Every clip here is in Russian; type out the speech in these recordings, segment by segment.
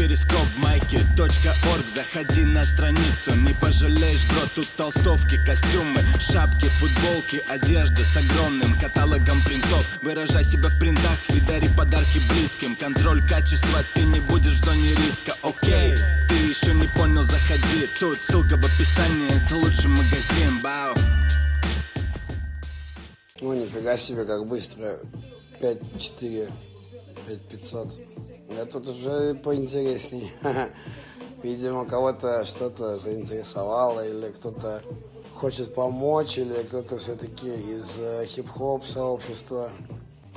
перископ майки.орг Заходи на страницу, не пожалеешь, бро Тут толстовки, костюмы, шапки, футболки Одежда с огромным каталогом принтов. Выражай себя в принтах и дари подарки близким. Контроль качества, ты не будешь в зоне риска, окей Ты еще не понял, заходи. Тут ссылка в описании, это лучший магазин, бау. Ну, нифига себе, как быстро. 5-4, 5-500. Я тут уже поинтересней. Видимо, кого-то что-то заинтересовало, или кто-то хочет помочь, или кто-то все-таки из э, хип-хоп сообщества.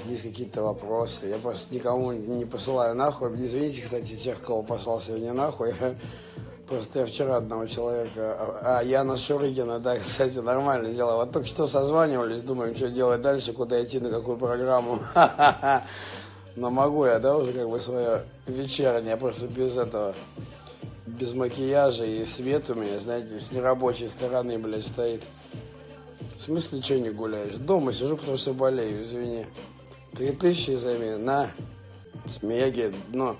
Есть какие-то вопросы. Я просто никому не посылаю нахуй. Извините, кстати, тех, кого послал сегодня нахуй. Просто я вчера одного человека... А, Яна Шурыгина, да, кстати, нормальное дело. Вот только что созванивались, думаем, что делать дальше, куда идти, на какую программу. Но могу я, да, уже как бы свое вечернее, просто без этого, без макияжа и свет у меня, знаете, с нерабочей стороны, блядь, стоит. В смысле, что не гуляешь? Дома сижу, потому что болею, извини. Три тысячи займи, на, с Меги, но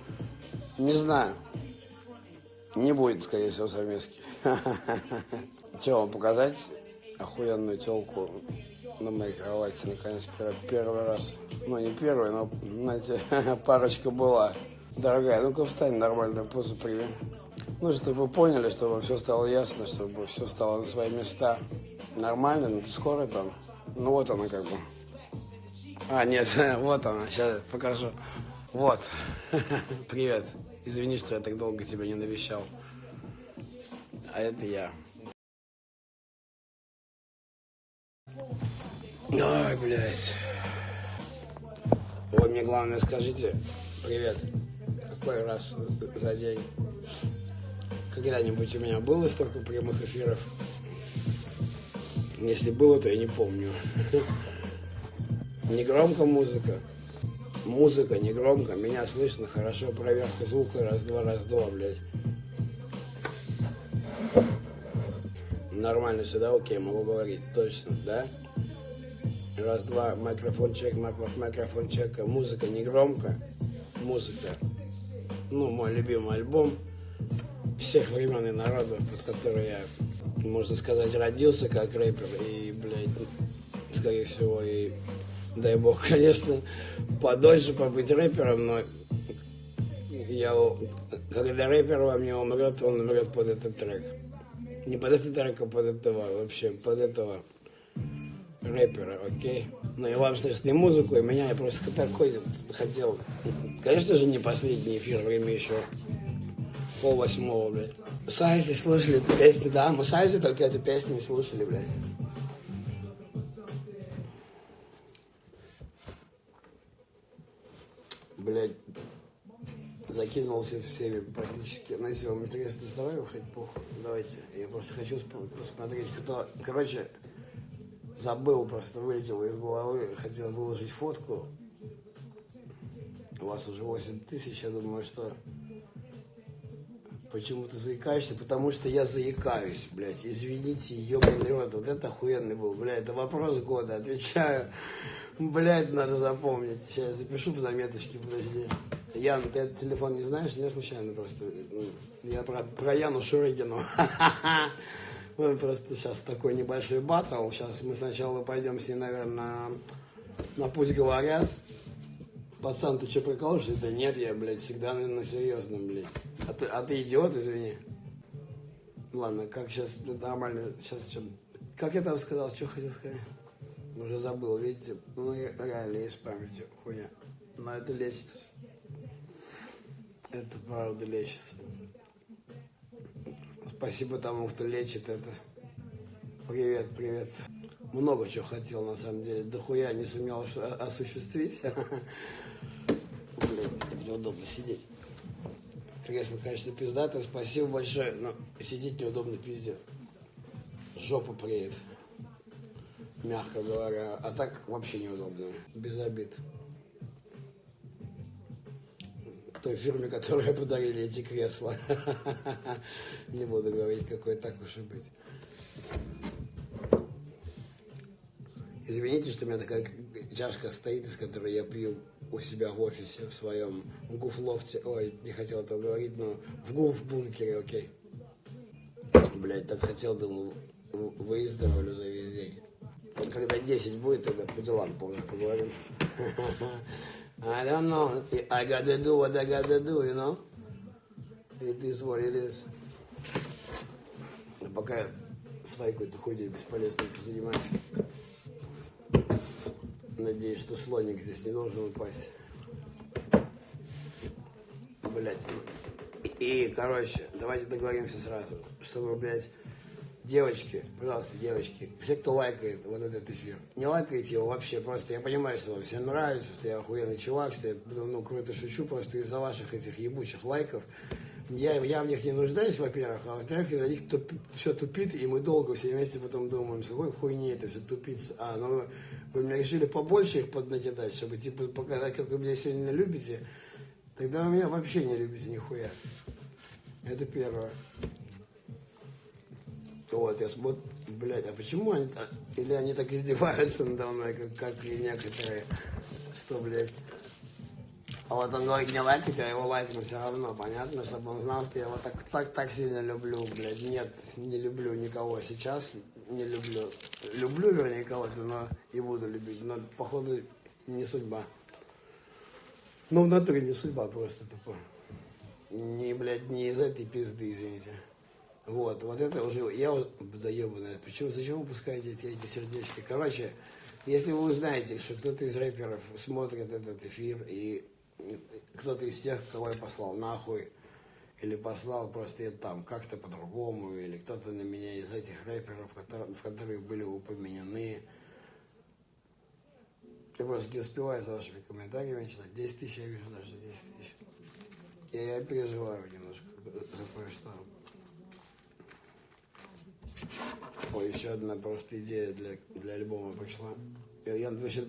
не знаю. Не будет, скорее всего, совместки. Че вам показать? Охуенную телку на моей кровати, наконец, первый раз. Ну, не первый, но, знаете, парочка была. Дорогая, ну-ка встань, нормальную позу прими. Ну, чтобы вы поняли, чтобы все стало ясно, чтобы все стало на свои места. Нормально, ну, скоро там. Ну, вот она как бы. А, нет, вот она, сейчас покажу. Вот. Привет. Извини, что я так долго тебя не навещал. А это я. Ой, блядь. Вы мне главное скажите, привет, какой раз за день? Когда-нибудь у меня было столько прямых эфиров? Если было, то я не помню. Не громко музыка. Музыка не громко, меня слышно хорошо, проверка звука, раз-два, раз-два, блядь. Нормально сюда, окей, могу говорить, точно, да? Раз-два, микрофон чек, микрофон чек, музыка не громко, музыка. Ну, мой любимый альбом всех времен и народов, под который я, можно сказать, родился как рэпер и, блядь, скорее всего, и дай бог, конечно, подольше побыть рэпером, но я, когда рэпер во мне умрет, он умрет под этот трек. Не под этот трек, а под этого, вообще, под этого рэпера, окей? Ну и вам слышать не музыку, и меня я просто такой хотел. Конечно же, не последний эфир, время еще пол восьмого, блядь. Сайзи слушали эту песню, да, мы Сайзи только эту песню слушали, блядь. блядь, закинулся всеми практически. Ну, если вам интересно, давай выходить похуй. Давайте. Я просто хочу посмотреть, кто... Короче, забыл, просто вылетел из головы. Хотел выложить фотку. У вас уже 8 тысяч, я думаю, что... Почему ты заикаешься? Потому что я заикаюсь, блядь. Извините, ебаный рот. Вот это охуенный был, блядь. Это вопрос года. Отвечаю. Блядь, надо запомнить. Сейчас я запишу в заметочке, подожди. Ян, ты этот телефон не знаешь? Не случайно просто. Я про, про Яну Шурыгину. Мы просто сейчас такой небольшой батл. Сейчас мы сначала пойдем с ней, наверное, на путь говорят. Пацан, ты что, прикалываешься? Да нет, я, блядь, всегда на серьезном, блядь. А ты, а ты идиот, извини. Ладно, как сейчас нормально, сейчас что... Как я там сказал, что хотел сказать? Уже забыл, видите? Ну, реально есть память, хуйня. Но это лечится. Это правда лечится. Спасибо тому, кто лечит это. Привет, привет. Много чего хотел, на самом деле. Дохуя не сумел осуществить. Блин, неудобно сидеть. Кресло, конечно, пиздато. Спасибо большое, но сидеть неудобно, пиздец. Жопа приедет мягко говоря. А так вообще неудобно, без обид. Той фирме, которая подарили эти кресла. Не буду говорить, какой так уж и быть. Извините, что у меня такая чашка стоит, из которой я пью у себя в офисе, в своем гуфлофте. Ой, не хотел этого говорить, но в гуф-бункере, окей. Блять, так хотел, думал, выздоровлю за весь день. Когда 10 будет, тогда по делам позже поговорим. I don't know. I gotta do what I gotta do, you know? It is what it is. Но пока своей какой-то хуйней бесполезной позанимаюсь. Надеюсь, что слоник здесь не должен упасть. Блять. И, короче, давайте договоримся сразу, чтобы, блядь, девочки, пожалуйста, девочки, все, кто лайкает вот этот эфир, не лайкайте его вообще, просто я понимаю, что вам всем нравится, что я охуенный чувак, что я, ну, круто шучу, просто из-за ваших этих ебучих лайков я, я в них не нуждаюсь, во-первых, а во-вторых, из-за них туп, все тупит, и мы долго все вместе потом думаем, с какой хуйни это все тупится. А, ну вы мне решили побольше их поднакидать, чтобы типа показать, как вы меня сильно любите, тогда вы меня вообще не любите нихуя. Это первое. Вот, я смотрю, блядь, а почему они так, или они так издеваются надо мной, как, как и некоторые, что, блядь, а вот он говорит, не лайкать, а его лайкну все равно, понятно, чтобы он знал, что я его так, так, так сильно люблю, блядь. Нет, не люблю никого сейчас, не люблю. Люблю, вернее, кого-то, но и буду любить, но, походу, не судьба. Ну, в натуре не судьба, просто тупо. Не, блядь, не из этой пизды, извините. Вот, вот это уже, я вот, да ебаная, почему, зачем вы пускаете эти, эти сердечки? Короче, если вы узнаете, что кто-то из рэперов смотрит этот эфир и кто-то из тех, кого я послал нахуй, или послал просто там как-то по-другому, или кто-то на меня из этих рэперов, в которых были упомянены. Я просто не успеваю за вашими комментариями читать. 10 тысяч, я вижу даже 10 тысяч. И я переживаю немножко за кое-что. Ой, еще одна просто идея для, для альбома пришла. Я, вообще,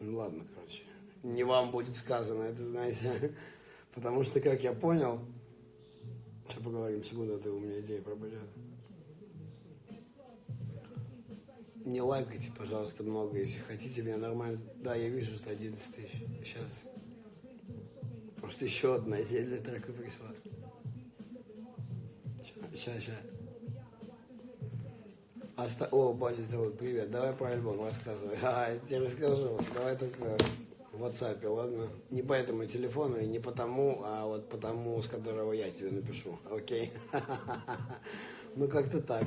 ну ладно, короче не вам будет сказано, это знаете. Потому что, как я понял, сейчас поговорим, секунду, это у меня идея пробудет. Не лайкайте, пожалуйста, много, если хотите меня нормально. Да, я вижу, что 11 тысяч. Сейчас. Просто еще одна идея для трека пришла. Сейчас, сейчас. Оста... О, Бадди, привет, давай про альбом рассказывай. А, я тебе расскажу. Давай только в WhatsApp, ладно? Не по этому телефону и не потому, а вот потому, с которого я тебе напишу, окей? Ну, как-то так.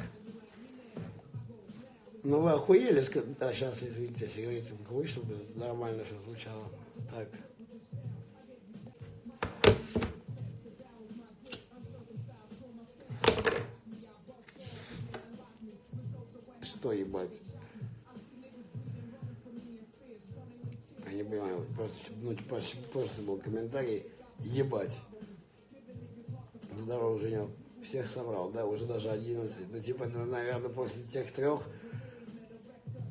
Ну, вы охуели? Да, сейчас, извините, сигарету покурю, чтобы нормально все звучало. Так. Что ебать? не понимаю, просто, ну, типа, просто был комментарий, ебать. Здорово, Женек. Всех собрал, да, уже даже 11. Ну, типа, это, наверное, после тех трех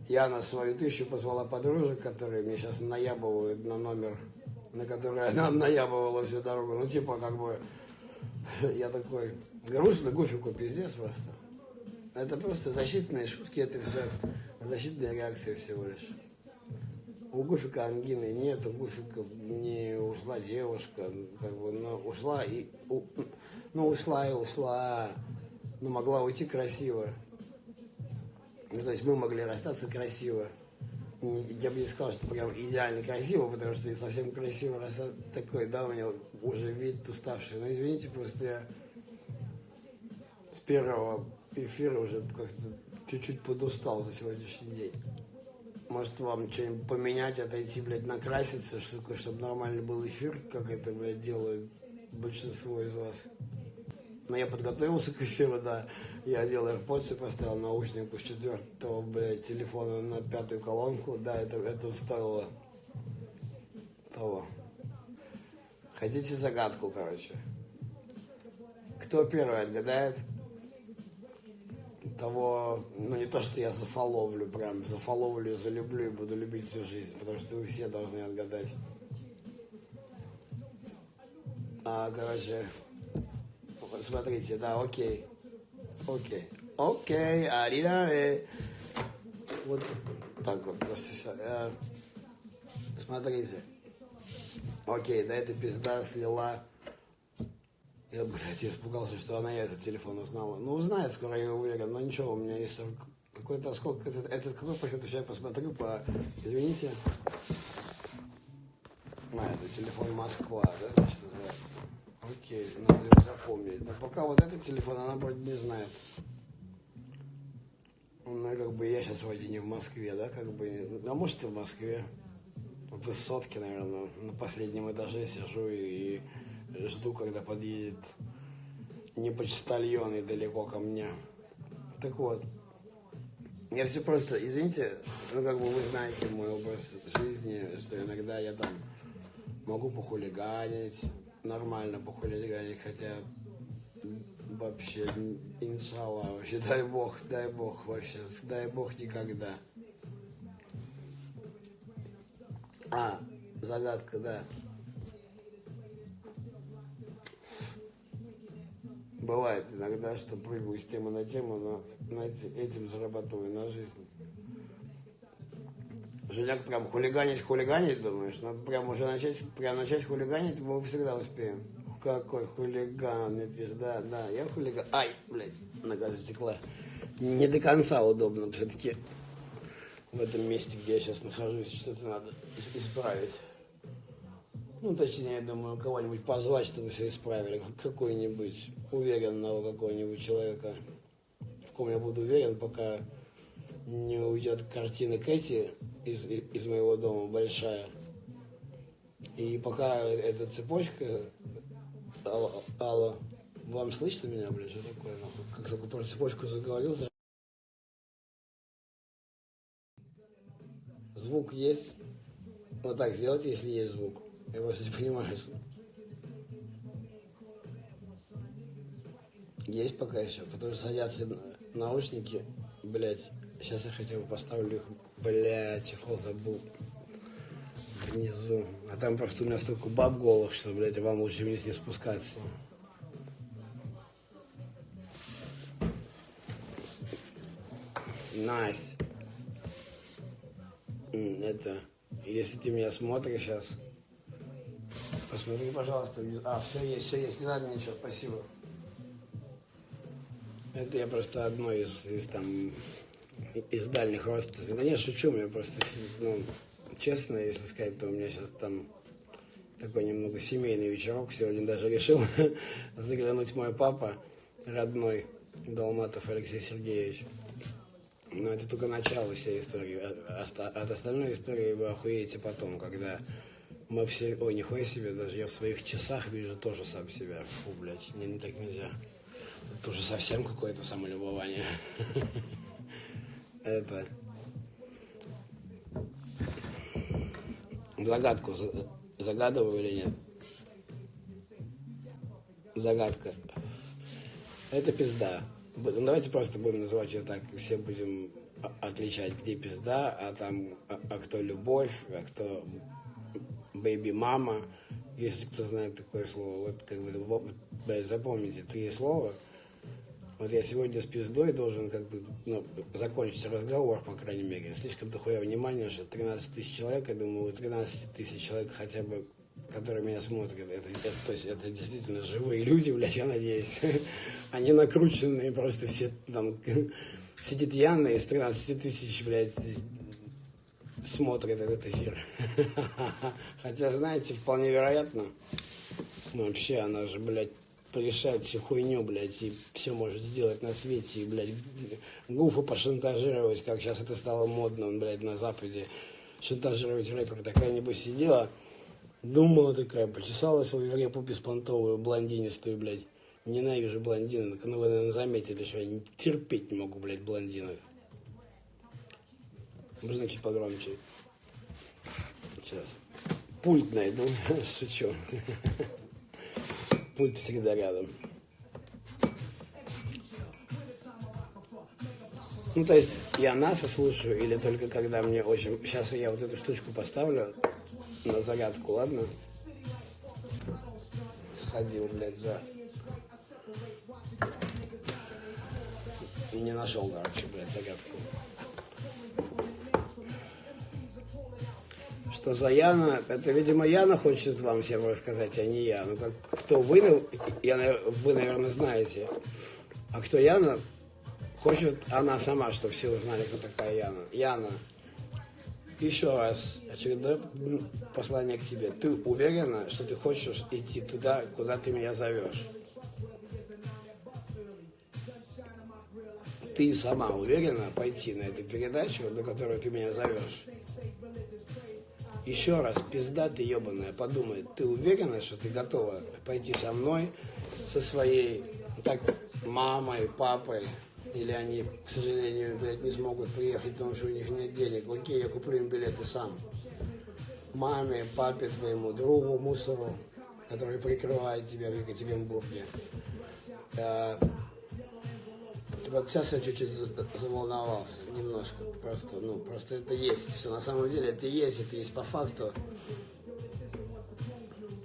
я на свою тысячу позвала подружек, которые мне сейчас наябывают на номер, на который она наябывала всю дорогу. Ну, типа, как бы, я такой, грустно, гофику пиздец просто. Это просто защитные шутки, это все защитная реакция всего лишь. У Гуфика ангины нет, у Гуфика не ушла девушка, как бы, но ушла и, у, ну, ушла и ушла, но могла уйти красиво. Ну, то есть мы могли расстаться красиво. Я бы не сказал, что прям идеально красиво, потому что совсем красиво расстаться такой, да, у меня уже вид уставший. Но извините, просто я с первого эфира уже как-то чуть-чуть подустал за сегодняшний день. Может, вам что-нибудь поменять, отойти, блядь, накраситься, чтобы, чтобы нормальный был эфир, как это, блядь, делают большинство из вас. Но я подготовился к эфиру, да. Я одел AirPods и поставил наушник с четвертого, блядь, телефона на пятую колонку. Да, это, это стоило того. Хотите загадку, короче? Кто первый отгадает? Того, ну не то, что я зафоловлю, прям зафоловлю, залюблю и буду любить всю жизнь, потому что вы все должны отгадать. А, короче, смотрите, да, окей, окей, окей, аридаре. Вот так вот просто все. Э, смотрите. Окей, да эта пизда слила. Я, блядь, я испугался, что она этот телефон узнала. Ну, узнает скоро, я уверен. Но ничего, у меня есть какой-то сколько этот, этот какой по счету, сейчас я посмотрю по... Извините. А, это телефон Москва, да, значит, называется? Окей, надо его запомнить. Но пока вот этот телефон она вроде не знает. Ну, как бы я сейчас вроде не в Москве, да, как бы. А может и в Москве. В высотке, наверное, на последнем этаже сижу и жду, когда подъедет не почтальон и далеко ко мне. Так вот, я все просто, извините, ну как бы вы знаете мой образ жизни, что иногда я там могу похулиганить, нормально похулиганить, хотя вообще, иншаллах, вообще, дай бог, дай бог вообще, дай бог никогда. А, загадка, да. Бывает иногда, что прыгаю с темы на тему, но знаете, этим зарабатываю на жизнь. Женяк прям хулиганить, хулиганить, думаешь? Надо прям уже начать, прям начать хулиганить, мы всегда успеем. Какой хулиган, да, да, я хулиган. Ай, блядь, нога затекла. Не до конца удобно, все-таки в этом месте, где я сейчас нахожусь, что-то надо исправить. Ну, точнее, я думаю, кого-нибудь позвать, чтобы все исправили. Какой-нибудь уверенного какого-нибудь человека, в ком я буду уверен, пока не уйдет картина Кэти из, из моего дома большая. И пока эта цепочка... Алло, алло, вам слышно меня, блядь, что такое? Как только про цепочку заговорил, звук есть. Вот так сделайте, если есть звук. Я просто не понимаю. Есть пока еще, потому что садятся наушники, блять. Сейчас я хотя бы поставлю их, блять, чехол забыл внизу. А там просто у меня столько баб голых, что, блядь, вам лучше вниз не спускаться. Настя это, если ты меня смотришь сейчас, посмотри, пожалуйста. А, все есть, все есть, не надо ничего, спасибо. Это я просто одно из, из там, из дальних родственников. Да не, шучу, мне просто, ну, честно, если сказать, то у меня сейчас там такой немного семейный вечерок. Сегодня даже решил заглянуть мой папа, родной, Долматов Алексей Сергеевич. Но это только начало всей истории. А, от остальной истории вы охуеете потом, когда мы все... Ой, нихуя себе, даже я в своих часах вижу тоже сам себя. Фу, блядь, не, не так нельзя. Это уже совсем какое-то самолюбование. Это... Загадку загадываю или нет? Загадка. Это пизда. Ну, давайте просто будем называть ее так, все будем отличать, где пизда, а там, а, а кто любовь, а кто бэйби-мама, если кто знает такое слово. Вот как бы, запомните три слова. Вот я сегодня с пиздой должен как бы ну, закончить разговор, по крайней мере. Слишком дохуя внимания, что 13 тысяч человек, я думаю, у 13 тысяч человек хотя бы которые меня смотрят, это, это, то есть это действительно живые люди, блядь, я надеюсь. Они накрученные просто все там сидит Яна из 13 тысяч, блядь, смотрит этот эфир. Хотя, знаете, вполне вероятно, ну, вообще она же, блядь, порешает всю хуйню, блядь, и все может сделать на свете, и, блядь, гуфа пошантажировать, как сейчас это стало модно, блядь, на Западе, шантажировать рэпера. Такая, небось, сидела, Думала такая, почесала свою репу беспонтовую, блондинистую, блядь. Ненавижу блондинок. Ну, вы, наверное, заметили, что я терпеть не могу, блядь, блондинок. Можно чуть погромче? Сейчас. Пульт найду. Шучу. Пульт всегда рядом. Ну, то есть, я НАСА слушаю, или только когда мне очень... Сейчас я вот эту штучку поставлю, на зарядку, ладно? Сходил, блядь, за... Не нашел, короче, блядь, зарядку. Что за Яна, это, видимо, Яна хочет вам всем рассказать, а не я. Ну, как, кто вы, я, вы, наверное, знаете. А кто Яна, хочет она сама, чтобы все узнали, кто такая Яна. Яна, еще раз, очередное послание к тебе. Ты уверена, что ты хочешь идти туда, куда ты меня зовешь? Ты сама уверена пойти на эту передачу, на которую ты меня зовешь? Еще раз, пизда ты ебаная, подумай, ты уверена, что ты готова пойти со мной, со своей так мамой, папой, или они, к сожалению, блядь, не смогут приехать, потому что у них нет денег. Окей, я куплю им билеты сам. Маме, папе твоему, другу, мусору, который прикрывает тебя в Екатеринбурге. Вот сейчас я чуть-чуть заволновался, немножко, просто, ну, просто это есть, все, на самом деле это есть, это есть по факту.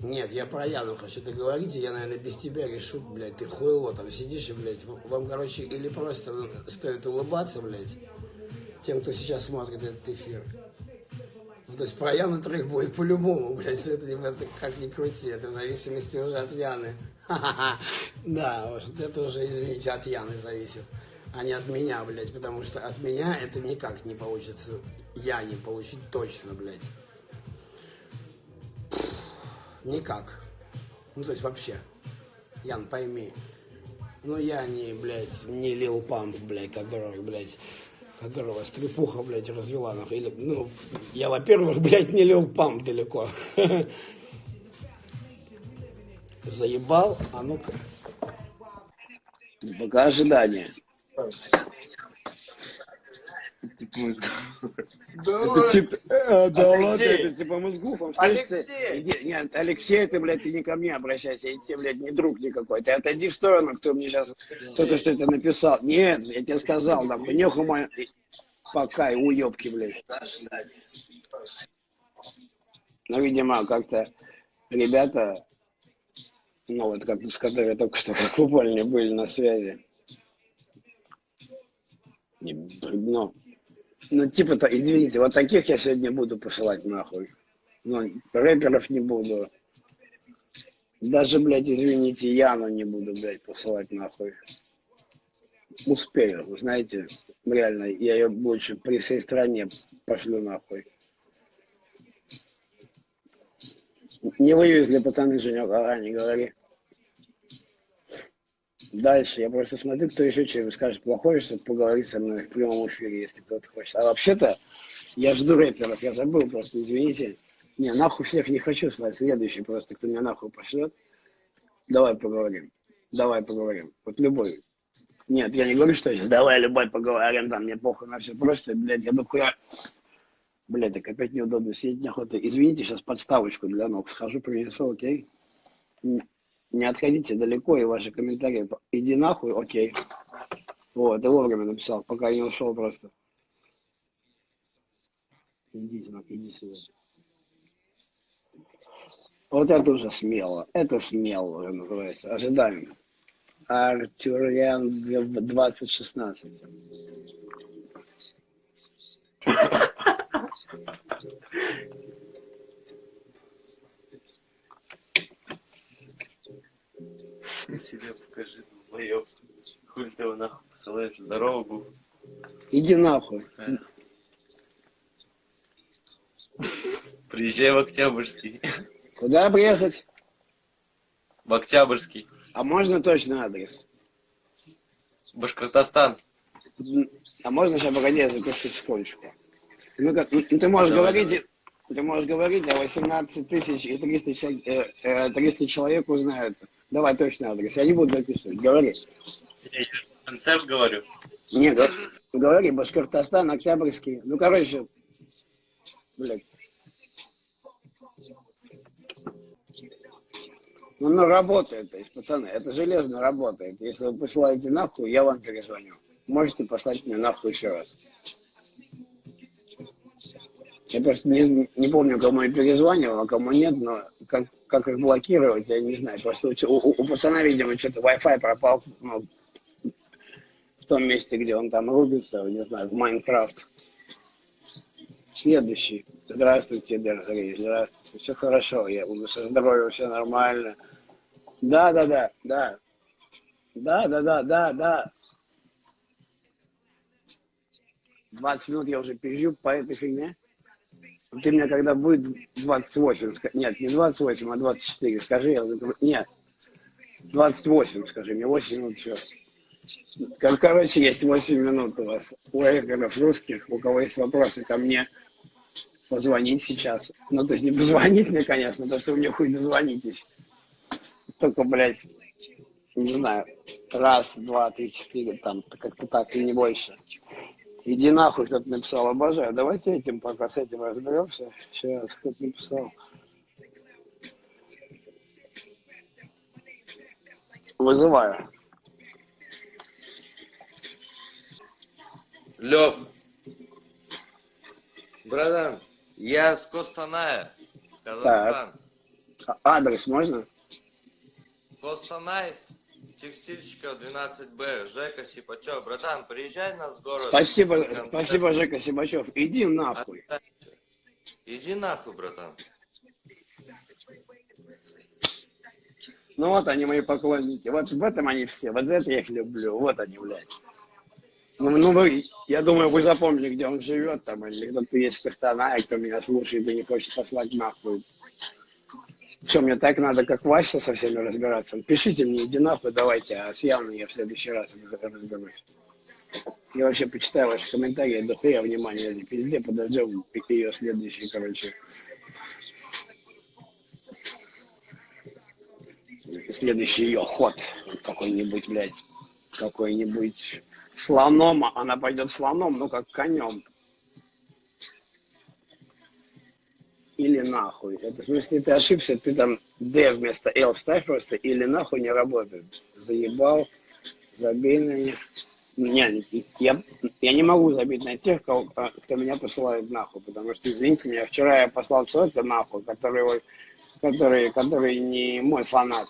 Нет, я про Яну хочу договорить, я, наверное, без тебя решу, блядь, ты хуйло там сидишь и, блядь, вам, короче, или просто стоит улыбаться, блядь, тем, кто сейчас смотрит этот эфир. Ну, то есть про Яну трек будет по-любому, блядь, это, это как ни крути, это в зависимости уже от Яны. Да, это уже, извините, от Яны зависит, а не от меня, блядь, потому что от меня это никак не получится, я не получить точно, блядь. Никак. Ну, то есть вообще. Ян, пойми. Ну, я не, блядь, не Лил Памп, блядь, который, блядь, которого стрепуха, блядь, развела, нахуй. Или, ну, я, во-первых, блядь, не Лил Памп далеко. Заебал, а ну-ка. Пока ожидание типа мозгов. Да, это типа, э, да ладно, это типа мозгов. Алексей! Иди, нет, Алексей, ты, блядь, ты не ко мне обращайся, и тебе, блядь, не друг никакой. Ты отойди в сторону, кто мне сейчас кто-то что-то написал. Нет, я тебе сказал, нахуй, нехуй мой... Пока, и уебки, блядь. Ну, видимо, как-то ребята, ну, вот как с которыми только что как упали были на связи. Не, ну, ну, типа-то, извините, вот таких я сегодня буду посылать нахуй. Ну, рэперов не буду. Даже, блядь, извините, Яну не буду, блядь, посылать нахуй. Успею, знаете, реально, я ее больше при всей стране пошлю нахуй. Не вывезли пацаны Женек, ага, не говори. Дальше я просто смотрю, кто еще что скажет плохое, чтобы поговорить со мной в прямом эфире, если кто-то хочет. А вообще-то, я жду рэперов, я забыл просто, извините. Не, нахуй всех не хочу слать. Следующий просто, кто меня нахуй пошлет. Давай поговорим. Давай поговорим. Вот любой. Нет, я не говорю, что сейчас давай любой поговорим, там мне похуй на все. Просто, блядь, я дохуя... Блядь, так опять неудобно сидеть неохота. Извините, сейчас подставочку для ног схожу, принесу, окей? не отходите далеко, и ваши комментарии, иди нахуй, окей. Вот, и вовремя написал, пока не ушел просто. Идите, иди сюда. Вот это уже смело. Это смело уже называется. Ожидаем. Артюриан 2016. Себе покажи, долбоёб. Хуй ты его нахуй посылаешь, здорово был. Иди нахуй. Приезжай в Октябрьский. Куда приехать? В Октябрьский. А можно точно адрес? Башкортостан. А можно сейчас, погоди, я запишу секундочку. Ну, как, ну, ты можешь Давай. говорить, ты можешь говорить, а 18 тысяч и 300, 300 э, э, человек узнают. Давай точный адрес. Я не буду записывать. Говори. Я концерт говорю. Нет, говори, Башкортостан, Октябрьский. Ну, короче, блядь. Ну, ну, работает, то есть, пацаны, это железно работает. Если вы посылаете нахуй, я вам перезвоню. Можете послать мне нахуй еще раз. Я просто не, не помню, кому я перезванивал, а кому нет, но как, как их блокировать, я не знаю. Просто у, у, у пацана, видимо, что-то Wi-Fi пропал ну, в том месте, где он там рубится, не знаю, в Майнкрафт. Следующий. Здравствуйте, Дерзарей. Здравствуйте. Все хорошо. Я со здоровьем, все нормально. Да, да, да, да. Да, да, да, да, да. 20 минут я уже пизжу по этой фигне. Ты мне когда будет 28, ска- нет, не 28, а 24, скажи, я закрою. Нет, 28, скажи, мне 8 минут еще. Кор- Короче, есть 8 минут у вас, у рэперов русских, у кого есть вопросы ко мне, позвонить сейчас. Ну, то есть не позвонить мне, конечно, то что вы мне хуй дозвонитесь. Только, блядь, не знаю, раз, два, три, четыре, там, как-то так, и не больше. Иди нахуй, кто-то написал, обожаю. Давайте этим пока с этим разберемся. Сейчас, кто-то написал. Вызываю. Лев, братан, я с Костаная, Казахстан. А- Адрес можно? Костанай, текстильщиков 12Б, Жека Сипачев. Братан, приезжай на с город. Спасибо, спасибо, Жека Сибачев. Иди нахуй. Иди нахуй, братан. Ну вот они, мои поклонники. Вот в этом они все. Вот за это я их люблю. Вот они, блядь. Ну, ну вы, я думаю, вы запомнили, где он живет там, или кто-то есть в Костанае, кто меня слушает и не хочет послать нахуй. Что, мне так надо, как Вася, со всеми разбираться? Пишите мне, иди нахуй, давайте, а с явной я в следующий раз разберусь. Я вообще почитаю ваши комментарии, до хуя внимания, этой пизде, подождем ее следующий, короче. Следующий ее ход какой-нибудь, блядь, какой-нибудь слоном, она пойдет слоном, ну как конем. Или нахуй. Это в смысле ты ошибся, ты там D вместо L вставь просто, или нахуй не работает. Заебал, забей на них. Не, я, я не могу забить на тех, кого, кто меня посылает нахуй, потому что, извините меня, вчера я послал человека нахуй, который, который, который не мой фанат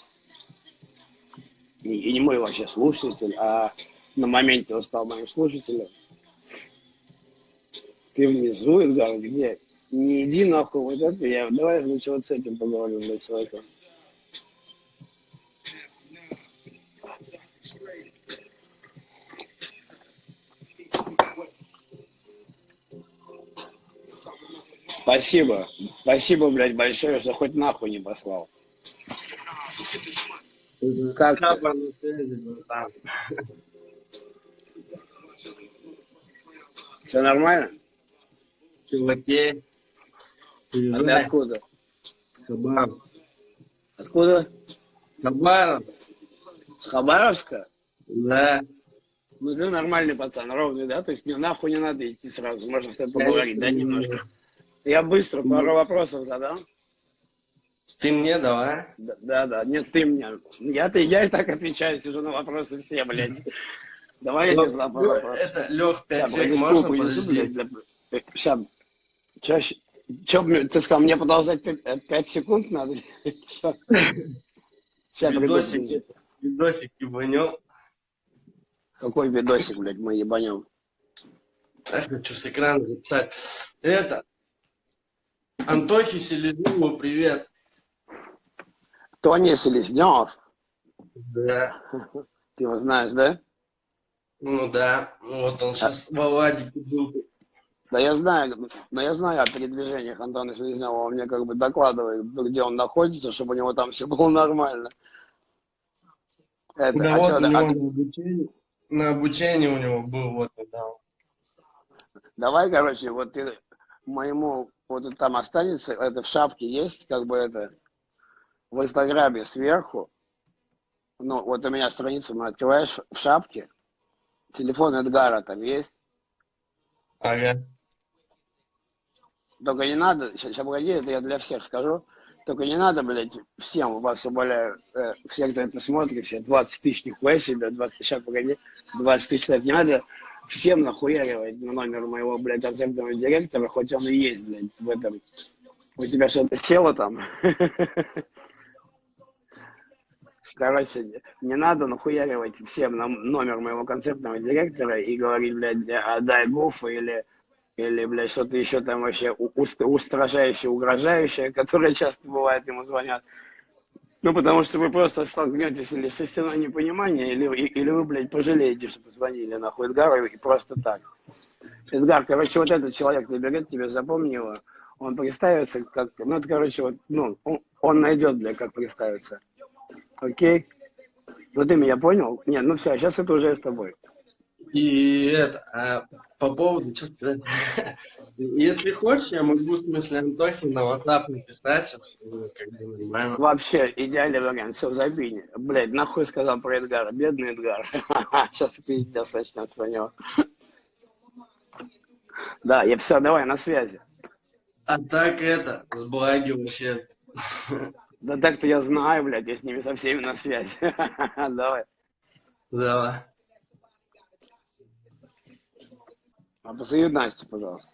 и не мой вообще слушатель, а на моменте он стал моим слушателем. Ты внизу, Эдгар, где? Не иди нахуй вот это, я давай лучше вот с этим поговорим, блядь, человеком. Спасибо. Спасибо, блядь, большое, что хоть нахуй не послал. Как? Капа на связи, братан. Все нормально? Чуваки. А ты Приезжай. откуда? Хабаров. Откуда? Хабаров? С Хабаровска? Да. Ну ты нормальный пацан, ровный, да? То есть мне нахуй не надо идти сразу, можно с тобой поговорить, да, немножко? Я быстро пару вопросов задам. Ты мне давай. Да, да, да. нет, ты мне. Я-то я и так отвечаю, сижу на вопросы все, блядь. Давай я тебе задам пару вопросов. Это, Лех, 5 Сейчас, погоди, секунд, можно подожди? Сейчас. Чаще. Че, ты сказал, мне продолжать 5 секунд надо? Видосик, видосик ебанем. Какой видосик, блядь, мы ебанем? Я хочу с экрана записать. Это. Антохе Селезнову привет. Тони Селезнев, Да. ты его знаешь, да? Ну да. Вот он сейчас в Аладике был. Да я знаю, но я знаю о передвижениях Антона Селезнева, он мне как бы докладывает, где он находится, чтобы у него там все было нормально. Это, Да а вот чё, у да, него а- на обучении. На обучении у него был вот недавно. давай, короче, вот ты моему, вот там останется, это в шапке есть, как бы это, в Инстаграме сверху, ну, вот у меня страницу мы открываешь в шапке, телефон Эдгара там есть, Ага. Только не надо, сейчас, погоди, это я для всех скажу. Только не надо, блядь, всем вас умоляю, э, все, кто это смотрит, все 20 тысяч, нихуя себе, 20 тысяч, сейчас, погоди, 20 тысяч, человек, не надо всем нахуяривать на номер моего, блядь, концертного директора, хоть он и есть, блядь, в этом. У тебя что-то село там? Короче, не надо нахуяривать всем на номер моего концертного директора и говорить, блядь, отдай Гуфу или Или, блядь, что-то еще там вообще устражающее, угрожающее, которое часто бывает, ему звонят. Ну, потому что вы просто столкнетесь или со стеной непонимания, или, или вы, блядь, пожалеете, что позвонили нахуй Эдгару и просто так. Эдгар, короче, вот этот человек наберет тебе, запомни его, он представится как, ну, это, короче, вот, ну, он, найдет, блядь, как представиться. Окей? Ну, ты меня понял? Нет, ну все, сейчас это уже с тобой. И это, а, по поводу, что сказать, если хочешь, я могу, в смысле, Антохе на WhatsApp написать, нормально. Вообще, идеальный вариант. Все, забей. Блядь, нахуй сказал про Эдгара. Бедный Эдгар. Сейчас пиздец начнется у него. Да, я все, давай, на связи. А так это, с благи вообще. Да так-то я знаю, блядь, я с ними со всеми на связи. Давай. Давай. А позови Настю, пожалуйста.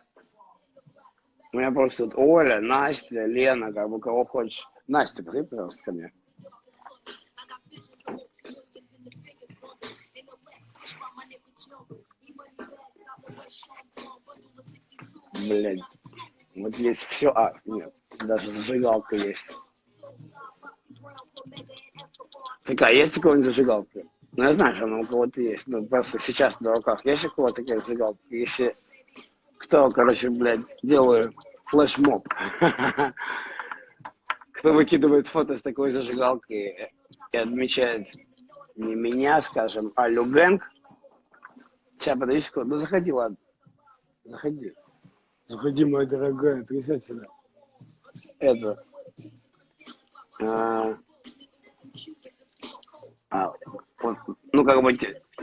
У меня просто тут Оля, Настя, Лена, как бы кого хочешь. Настя, позови, пожалуйста, ко мне. Блядь. Вот есть все. А, нет, даже зажигалка есть. Такая, есть у кого-нибудь зажигалка? Ну, я знаю, что она у кого-то есть. Ну, просто сейчас на руках есть у кого-то такая зажигалка. Если кто, короче, блядь, делаю флешмоб. Кто выкидывает фото с такой зажигалкой и отмечает не меня, скажем, а Любенг. Сейчас, подожди секунду. Ну, заходи, ладно. Заходи. Заходи, моя дорогая, присядь сюда. Это. А, а, вот, ну, как бы,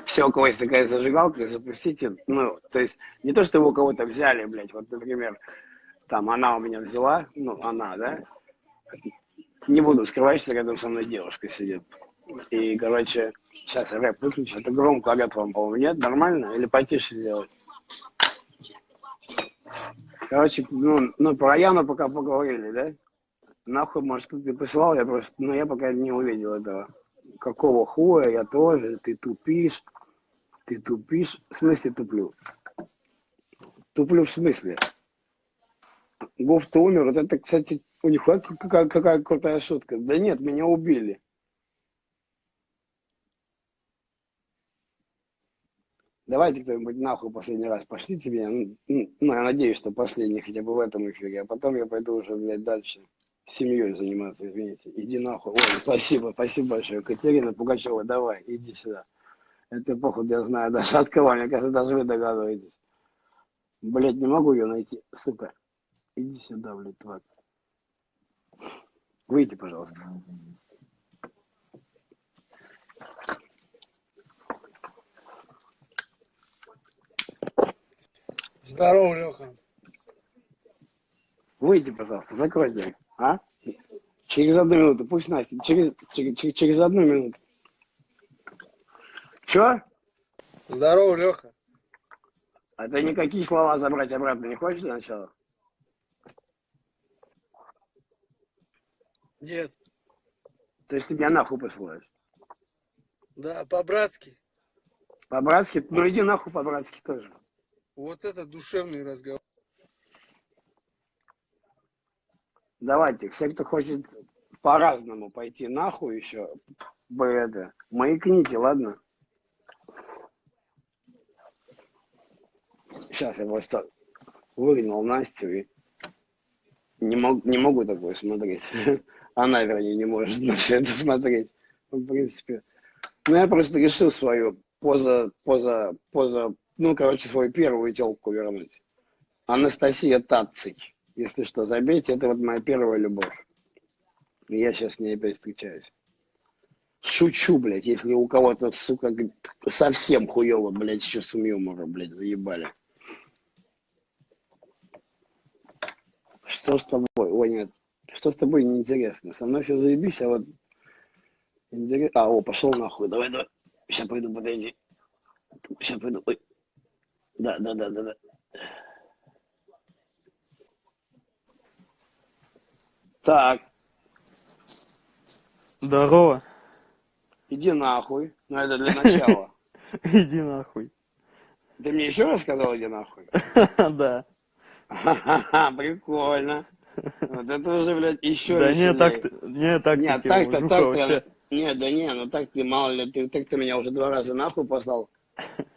все, у кого есть такая зажигалка, запустите, ну, то есть, не то, что у кого-то взяли, блядь, вот, например, там, она у меня взяла, ну, она, да, не буду скрывать, что рядом со мной девушка сидит, и, короче, сейчас я рэп выключу, это громко орёт вам, по-моему, нет, нормально, или потише сделать? Короче, ну, ну, про Яну пока поговорили, да? Нахуй, может, ты посылал, я просто, ну, я пока не увидел этого. Какого хуя, я тоже, ты тупишь, ты тупишь, в смысле туплю? Туплю в смысле? Гуф-то умер, вот это, кстати, у них какая, какая крутая шутка. Да нет, меня убили. Давайте кто-нибудь нахуй последний раз пошлите меня. Ну, ну, я надеюсь, что последний хотя бы в этом эфире, а потом я пойду уже, блядь, дальше семьей заниматься, извините. Иди нахуй. Ой, спасибо, спасибо большое. Катерина Пугачева, давай, иди сюда. Это, походу, я знаю даже от кого, мне кажется, даже вы догадываетесь. Блядь, не могу ее найти, сука. Иди сюда, блядь, тварь. Выйди, пожалуйста. Здорово, Леха. Выйди, пожалуйста, закрой дверь, а? Через одну минуту, пусть Настя, через, через, через- одну минуту. Чё? Здорово, Леха. А ты никакие слова забрать обратно не хочешь для начала? Нет. То есть ты меня нахуй посылаешь? Да, по-братски. По-братски? Ну иди нахуй по-братски тоже. Вот это душевный разговор. Давайте, все, кто хочет по-разному пойти нахуй еще, бы это, маякните, ладно? Сейчас я просто выгнал Настю и не, мог, не могу такое смотреть. Она, вернее, не может на все это смотреть. Ну, В принципе. Ну, я просто решил свою поза, поза, поза, ну, короче, свою первую телку вернуть. Анастасия Таций. Если что, забейте, это вот моя первая любовь. И я сейчас с ней опять встречаюсь. Шучу, блядь, если у кого-то, сука, совсем хуево, блядь, с чувством юмора, блядь, заебали. Что с тобой? Ой, нет. Что с тобой неинтересно? Со мной все заебись, а вот... интерес- А, о, пошел нахуй. Давай, давай. Сейчас пойду, подойди. Сейчас пойду. Ой. Да, да, да, да, да. Так, Здорово. иди нахуй. Ну, это для начала. Иди нахуй. Ты мне еще раз сказал, иди нахуй? Да. Прикольно. Вот это уже, блядь, еще Да не, так не, так Нет, так-то, так-то, вообще. не, да не, ну так ты, мало ли, ты, так ты меня уже два раза нахуй послал.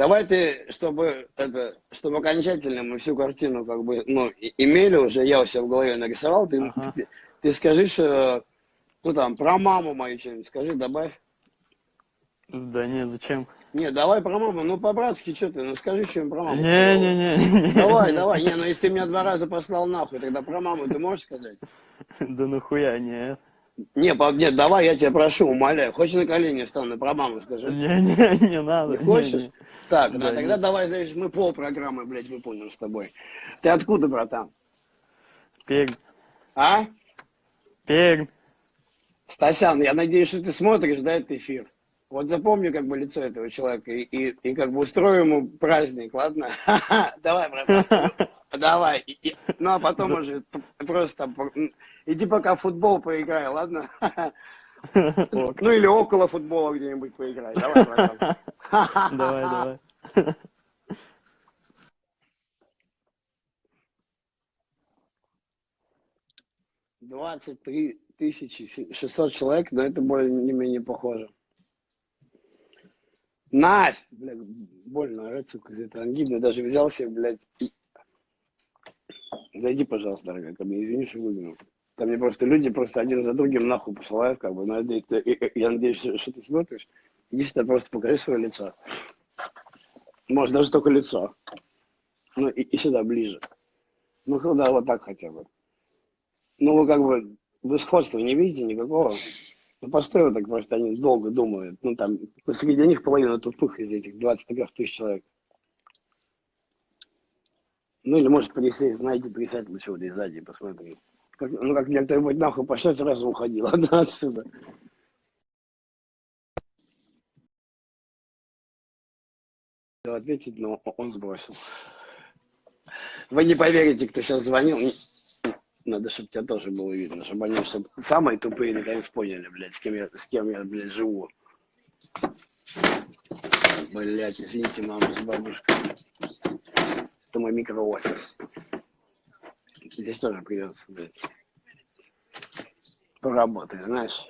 Давай ты, чтобы это, чтобы окончательно мы всю картину как бы, ну, имели уже, я у себя в голове нарисовал, ты, Ага. ты, ты скажи, что, ну там, про маму мою что-нибудь скажи, добавь. Да не, зачем? Не, давай про маму, ну по-братски что ты, ну скажи что-нибудь про маму. Не-не-не. Давай, давай, не, ну если ты меня два раза послал нахуй, тогда про маму ты можешь сказать? Да нахуя, нет. Не, по- нет, давай, я тебя прошу, умоляю. Хочешь на колени встану, про маму скажи? Не-не, не надо. Не хочешь? не-не. Так, Да, да, тогда нет. давай, знаешь, мы пол программы, блядь, выполним с тобой. Ты откуда, братан? Пермь. А? Пермь. Стасян, я надеюсь, что ты смотришь, да, этот эфир? Вот запомни как бы лицо этого человека и, и, и как бы устрою ему праздник, ладно? Давай, братан. Давай. Ну, а потом уже просто иди пока в футбол поиграй, ладно? Ну, или около футбола где-нибудь поиграй. Давай, братан. Давай, давай. 23 тысячи 600 человек, но это более-менее похоже. Настя, блядь, больно орать, сука, из этого ангины. Даже взял себе, блядь, и... Зайди, пожалуйста, дорогая, ко мне, извини, что выгнал. Там мне просто люди просто один за другим нахуй посылают, как бы, и- я надеюсь, что ты смотришь. Иди сюда, просто покажи свое лицо. Может, даже только лицо. Ну, и, и сюда, ближе. Ну, да, вот так хотя бы. Ну, вы как бы, вы сходства не видите никакого? Ну, постой вот так, просто они долго думают. Ну, там, среди них половина тупых из этих 23 тысяч человек. Ну, или, может, присесть, знаете, присядь лучше вот и сзади, посмотри. Как- ну, как мне кто-нибудь нахуй пошлет, сразу уходи, ладно, отсюда. Ответить, но он сбросил. Вы не поверите, кто сейчас звонил. Надо, чтобы тебя тоже было видно, чтобы они чтоб самые тупые наконец поняли, блядь, с кем я, с кем я, блядь, живу. Блядь, извините, мама с бабушкой. Это мой микроофис. Здесь тоже придется, блядь, поработать, знаешь.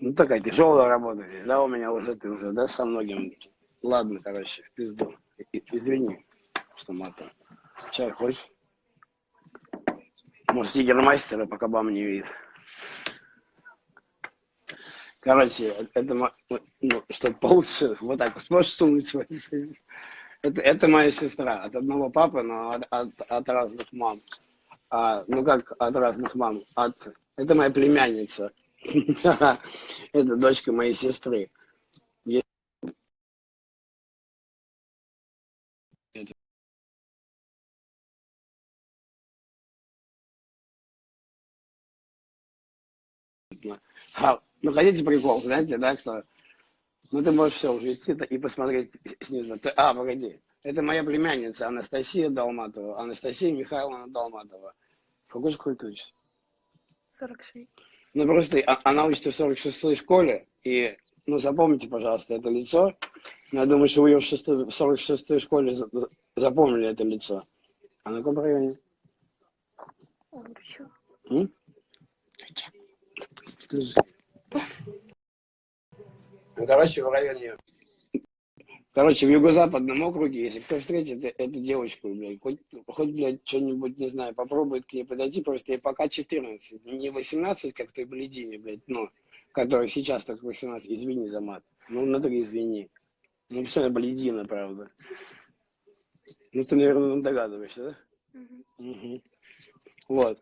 Ну, такая тяжелая работа здесь, да, у меня уже, ты уже, да, со многим. Ладно, короче, в пизду. Извини, что матом. Чай хочешь? Может, тигермастера, пока бам не видит. Короче, это, ну, чтобы получше, вот так вот, можешь сунуть сос- это, это моя сестра, от одного папы, но от, от, от разных мам. А, ну как от разных мам? От, это моя племянница. Это дочка моей сестры. А, ну хотите прикол, знаете, да, что? Ну ты можешь все уже идти и посмотреть снизу. Ты- а, погоди. Это моя племянница Анастасия Долматова. Анастасия Михайловна Долматова. В какой школе ты учишься? 46. Ну просто а- она учится в 46-й школе, и, ну запомните, пожалуйста, это лицо. Я думаю, что вы ее в, шестой- в 46-й школе за- за- запомнили это лицо. А на каком районе? М? Скажи. Ну, короче, в районе... Короче, в юго-западном округе, если кто встретит э- эту девочку, блядь, хоть, хоть блядь, что-нибудь, не знаю, попробует к ней подойти, просто ей пока 14, не 18, как той блядине, блядь, ну, которая сейчас так 18, извини за мат. Ну, внутри извини. Ну, все, блядина, правда. Ну, ты, наверное, догадываешься, да? Мгм. Мгм. Вот.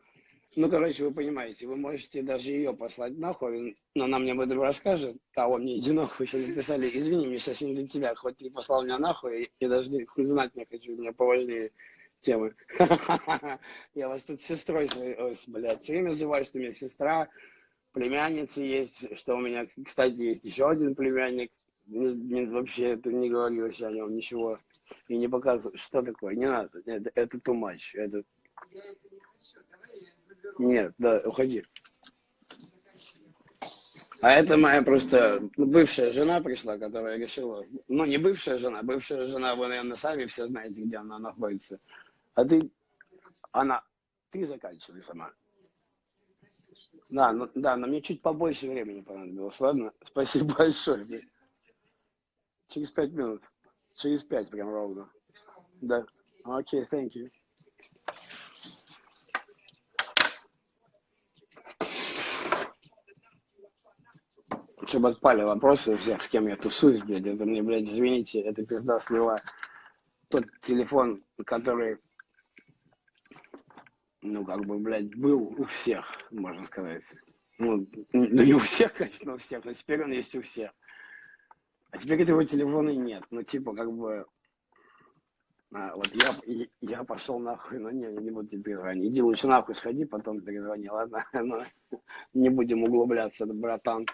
Ну, короче, вы понимаете, вы можете даже ее послать нахуй, но она мне об этом расскажет, а он мне иди нахуй, еще написали, извини, мне сейчас не для тебя, хоть ты послал меня нахуй, я даже не- хуй знать не хочу, у меня поважнее темы. Я вас тут сестрой своей, ой, блядь, все время называю, что у меня сестра, племянница есть, что у меня, кстати, есть еще один племянник, Не- не- вообще это не говори вообще о нем ничего, и не показываю, что такое, не надо, это, это too much, это нет, да, уходи. А это моя просто бывшая жена пришла, которая решила... Ну, не бывшая жена, бывшая жена, вы, наверное, сами все знаете, где она находится. А ты... Она... Ты заканчивай сама. Да, ну, да, но мне чуть побольше времени понадобилось, ладно? Спасибо большое. Через пять минут. Через пять прям ровно. Да. Окей, thank you. Чтобы отпали вопросы у всех, с кем я тусуюсь, блядь. Это мне, блядь, извините, это пизда слила. Тот телефон, который, ну, как бы, блядь, был у всех, можно сказать. Ну, ну, не у всех, конечно, у всех, но теперь он есть у всех. А теперь этого телефона нет. Ну, типа, как бы, а, вот я, я пошел нахуй, но не, не буду тебе перезвонить. Иди лучше нахуй сходи, потом перезвони, ладно? Ну, не будем углубляться, братан.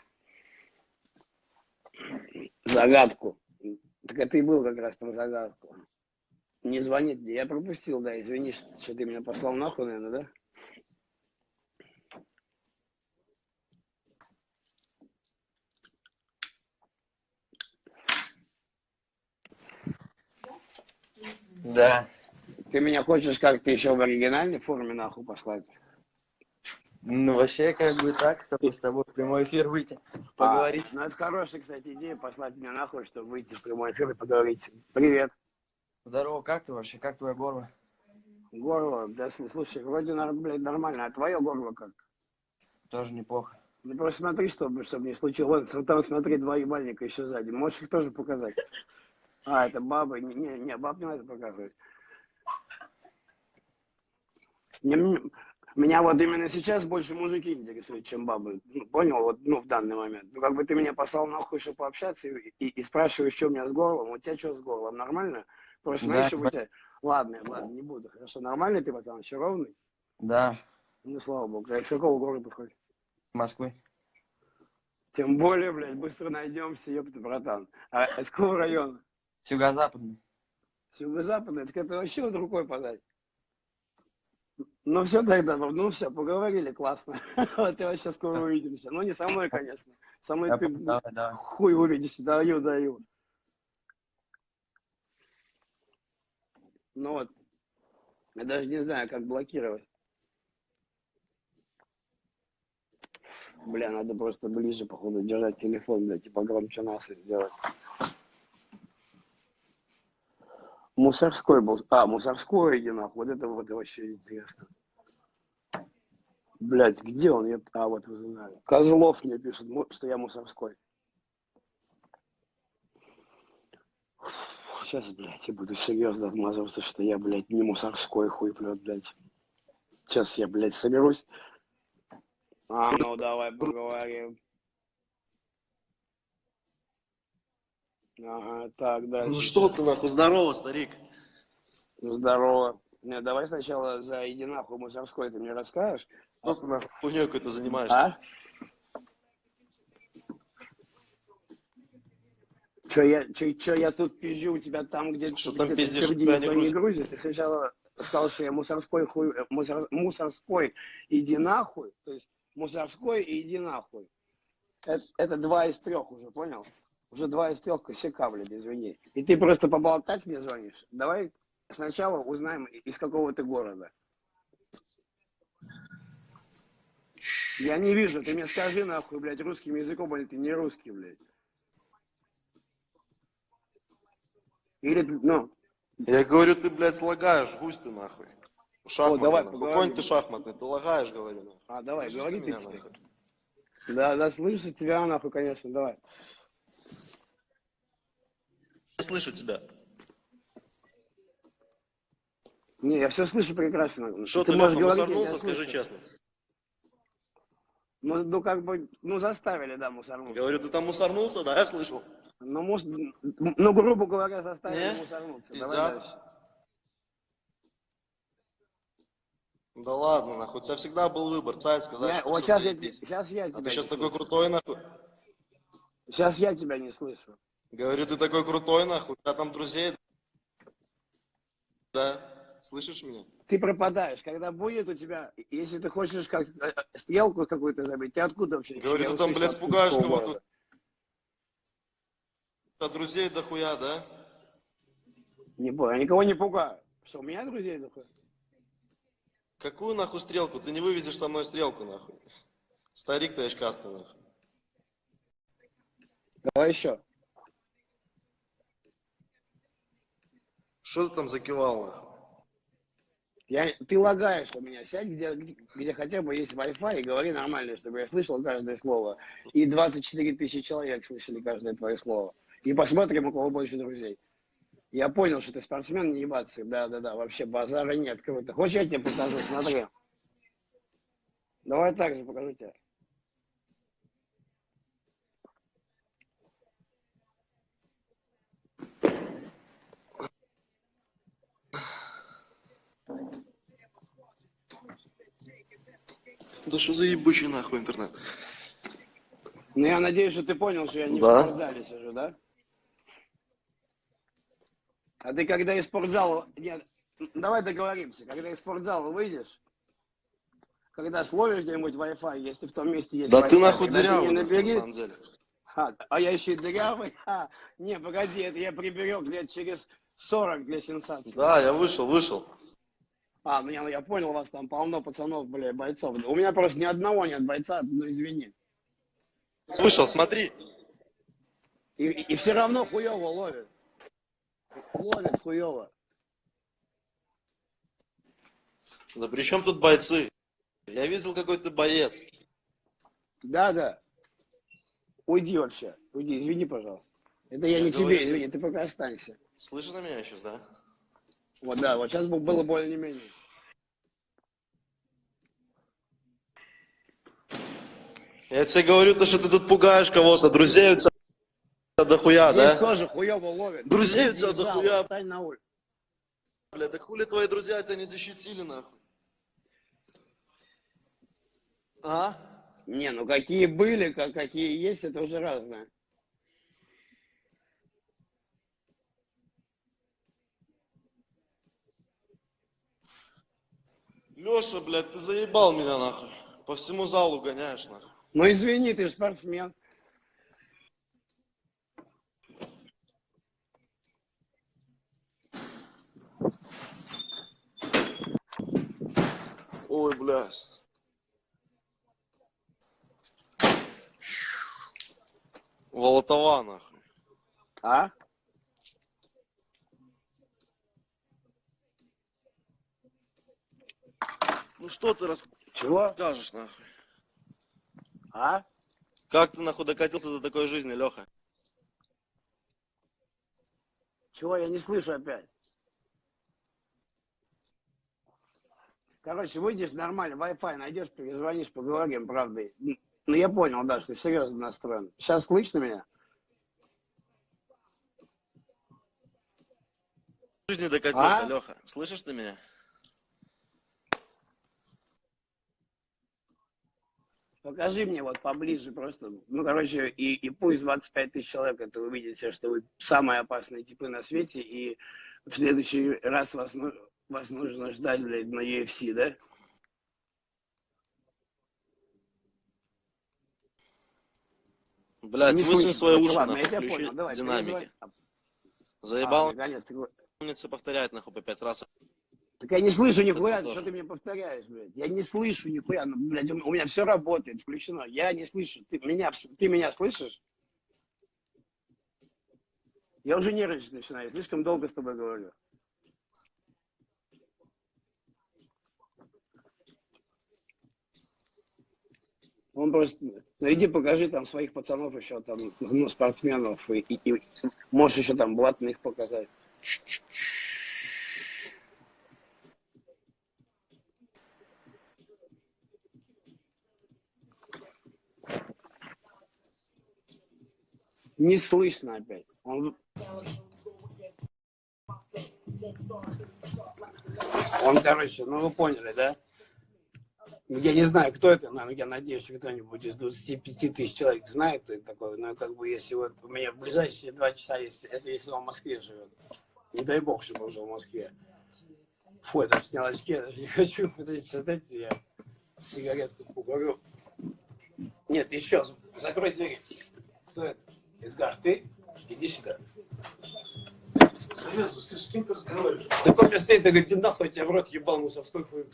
Загадку. Так это и был как раз про загадку. Не звонит мне. Я пропустил, да, извини, что, что ты меня послал нахуй, наверное, да? Да. Ты меня хочешь как-то еще в оригинальной форме нахуй послать? Ну, вообще, как бы так, чтобы с тобой в прямой эфир выйти, поговорить. А, ну, это хорошая, кстати, идея, послать меня нахуй, чтобы выйти в прямой эфир и поговорить. Привет. Здорово, как ты вообще? Как твое горло? Горло, да, слушай, вроде, блядь, нормально, а твое горло как? Тоже неплохо. Ну, просто смотри, чтобы, чтобы не случилось. Вот там, смотри, два ебальника еще сзади. Можешь их тоже показать? А, это бабы. Не, не, баб не надо показывать. Не, меня вот именно сейчас больше мужики интересуют, чем бабы. Ну, понял? Вот, ну, в данный момент. Ну, как бы ты меня послал нахуй, чтобы пообщаться, и, и, и спрашиваешь, что у меня с горлом. У тебя что с горлом? Нормально? Просто Да, знаешь, что у хва- тебя... Ладно, ладно, не буду. Хорошо, нормальный ты, пацан? Еще ровный? Да, Ну, слава богу. А из какого города хоть? Москвы. Тем более, блядь, быстро найдемся, ёпта, братан. А из какого района? с юго-западный. С юго-западной? Так это вообще вот рукой подать. Ну все тогда, ну все, поговорили, классно. Вот и вообще скоро увидимся. Ну не со мной, конечно. Со мной ты Давай, давай. хуй увидишься, даю, даю. Ну вот, я даже не знаю, как блокировать. Бля, надо просто ближе, походу, держать телефон, блядь, типа громче нас и сделать. Мусорской был. А, мусорской, иди нахуй. Вот это вот вообще интересно. Блять, где он? Я... А, вот знаю. Козлов мне пишет, что я мусорской. Сейчас, блядь, я буду серьезно отмазываться, что я, блядь, не мусорской хуй, блядь, блядь. Сейчас я, блядь, соберусь. А, ну давай поговорим. Ага, так, дальше. Ну что ты нахуй, здорово, старик. Ну, Здорово. Не, давай сначала за иди нахуй мусорской ты мне расскажешь. Что ты нахуй хуйней какой-то занимаешься? А? Че я, че, че я тут пизжу у тебя там, где Что где там ты пиздишь, тебя не не грузит? грузит. Ты сначала сказал, что я мусорской хуй, э, мусор, мусорской иди нахуй. То есть мусорской и иди нахуй. Это, это два из трех уже, понял? Уже два из трех косяка, блядь, извини. И ты просто поболтать мне звонишь. Давай сначала узнаем, из какого ты города. Я не вижу, ты мне скажи нахуй, блядь, русским языком, или ты не русский, блядь. Или, ну, Я говорю, ты, блядь, слагаешь, гусь ты нахуй. Шахматный, давай, нахуй. поговорим. Конь ты шахматный, ты лагаешь, говорю, нахуй. а, давай, Слышишь говори ты меня, нахуй? Да, да, слышу тебя, нахуй, конечно, давай. Я слышу тебя. Не, я все слышу прекрасно. Что ты, Леха, мусорнулся, скажи слышу. честно. Ну, ну, как бы, ну, заставили, да, мусорнуться. Говорю, ты там мусорнулся, да, я слышал. Ну, может, ну, грубо говоря, заставили Не? мусорнуться. Давай дальше. Да ладно, нахуй, у тебя всегда был выбор, царь сказать, Я- что вот сейчас я, сейчас я А тебя ты сейчас не такой слышу. крутой, нахуй. Сейчас я тебя не слышу. Говорю, ты такой крутой, нахуй, у тебя там друзей. Да, слышишь меня? ты пропадаешь. Когда будет у тебя, если ты хочешь как э, стрелку какую-то забить, ты откуда вообще? Говорит, Я ты там, блядь, пугаешь кого-то. А друзей дохуя, да? Не понял, я никого не пугаю. Что, у меня друзей такое? Какую нахуй стрелку? Ты не вывезешь со мной стрелку, нахуй. Старик ты очкастый, нахуй. Давай еще. Что ты там закивал, нахуй? Я, ты лагаешь у меня. Сядь, где, где хотя бы есть Wi-Fi, и говори нормально, чтобы я слышал каждое слово. И 24 тысячи человек слышали каждое твое слово. И посмотрим, у кого больше друзей. Я понял, что ты спортсмен, не ебаться. Да-да-да, вообще базара нет. Круто. Хочешь, я тебе покажу? Смотри. Давай так же покажу тебе. Да что за ебучий нахуй интернет? Ну, я надеюсь, что ты понял, что я не Да. в спортзале сижу, да? А ты когда из спортзала... Нет, давай договоримся. Когда из спортзала выйдешь, когда словишь где-нибудь Wi-Fi, если в том месте есть Да ты нахуй дырявый, нахуй, на набери- самом деле. А, а я еще и дырявый? А, не, погоди, это я приберег лет через 40 для сенсации. Да, я вышел, вышел. А, ну я, я понял, вас там полно пацанов, бля, бойцов. У меня просто ни одного нет бойца, ну извини. Вышел, смотри. И, и, все равно хуево ловит. Ловит хуево. Да при чем тут бойцы? Я видел, какой ты боец. Да, да. Уйди вообще. Уйди, извини, пожалуйста. Это я, Я не говорю, тебе, извини, ты пока останься. Слышишь на меня сейчас, да? Вот да, вот сейчас бы было более-менее. Я тебе говорю, то, что ты тут пугаешь кого-то. Друзей у тебя дохуя, Здесь да? тоже хуево ловит. Друзей у тебя дохуя. Встань на улицу. Бля, да хули твои друзья тебя не защитили, нахуй? А? Не, ну какие были, как, какие есть, это уже разное. Леша, блядь, ты заебал меня, нахуй. По всему залу гоняешь, нахуй. Ну извини, ты же спортсмен. Ой, блядь. Волотова, нахуй. А? Ну что ты Чего? расскажешь, нахуй? А? Как ты, нахуй, докатился до такой жизни, Леха? Чего я не слышу опять? Короче, выйдешь нормально, Wi-Fi найдешь, перезвонишь, поговорим, правда. Ну, я понял, да, что ты серьезно настроен. Сейчас слышно меня? Жизни докатился, А? Леха. Слышишь ты меня? Покажи мне вот поближе просто. Ну, короче, и, и пусть 25 тысяч человек это увидите, что вы самые опасные типы на свете, и в следующий раз вас, ну- вас нужно ждать, блядь, на UFC, да? Высунь слышно. свои уши, ладно, нахуй, включи понял, давай, динамики. Заебал А, наконец, ты повторять, нахуй, по пять раз. Так я не слышу нихуя, что ты мне повторяешь, блядь. Я не слышу нихуя, ну, блядь, у у меня все работает, включено. Я не слышу. Ты меня, ты меня слышишь? Я уже нервничать начинаю, слишком долго с тобой говорю. Он просто, ну иди покажи там своих пацанов еще там, ну, спортсменов, и, и- и можешь еще там блатных показать. Не слышно опять. Он... Он, короче, ну вы поняли, да? Я не знаю, кто это, но я надеюсь, что кто-нибудь из 25 тысяч человек знает, кто это такой. Но как бы если вот у меня в ближайшие два часа, если, это если он в Москве живет. Не дай бог, чтобы он жил в Москве. Фу, я там снял очки, я даже не хочу пытаться дайте я сигаретку покурю. Нет, еще, закрой двери. Кто это? Эдгар, ты? Иди сюда. Завязывай, слышь, с кем ты разговариваешь? Так он мне стоит, да говорит, нахуй, я тебя в рот ебал, мусорской хуй.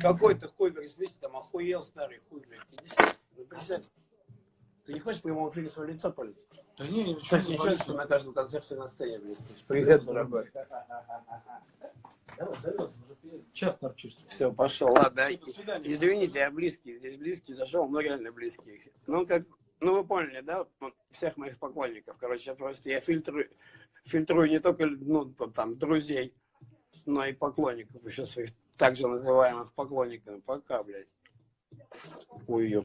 Какой ты хуй, говорит, слышь, там охуел старый хуй, блядь. Иди сюда. Ну. Ты не хочешь в прямом эфире свое лицо полить? Да не, не, Что ж ничего, что на каждом концерте на сцене, блядь. Привет, дорогой. Давай, уже пиздец, час торчишь. Все, пошел, ладно. Извините, я близкий. Здесь близкий зашел, но реально близкий. Ну, как, ну вы поняли, да, всех моих поклонников. Короче, просто я фильтрую, фильтрую не только, ну, там, друзей, но и поклонников, еще своих так же называемых поклонников. Пока, блядь. Ой.